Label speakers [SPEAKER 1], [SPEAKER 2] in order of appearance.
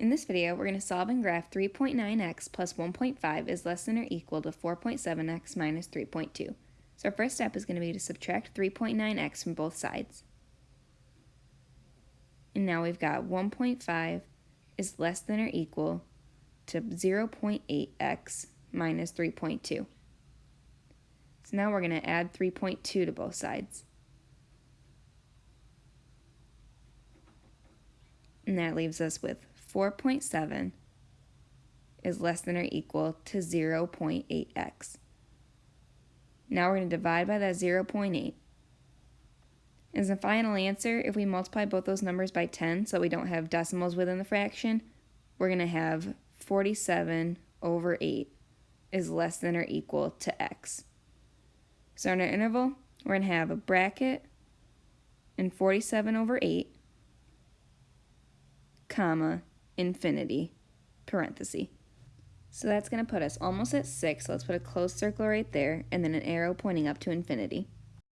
[SPEAKER 1] In this video, we're going to solve and graph 3.9x plus 1.5 is less than or equal to 4.7x minus 3.2. So our first step is going to be to subtract 3.9x from both sides. And now we've got 1.5 is less than or equal to 0.8x minus 3.2. So now we're going to add 3.2 to both sides. And that leaves us with 4.7 is less than or equal to 0.8x. Now we're going to divide by that 0.8. As a final answer, if we multiply both those numbers by 10 so we don't have decimals within the fraction, we're going to have 47 over 8 is less than or equal to x. So in our interval, we're going to have a bracket and 47 over 8, comma, infinity, parenthesis. So that's going to put us almost at 6, so let's put a closed circle right there, and then an arrow pointing up to infinity.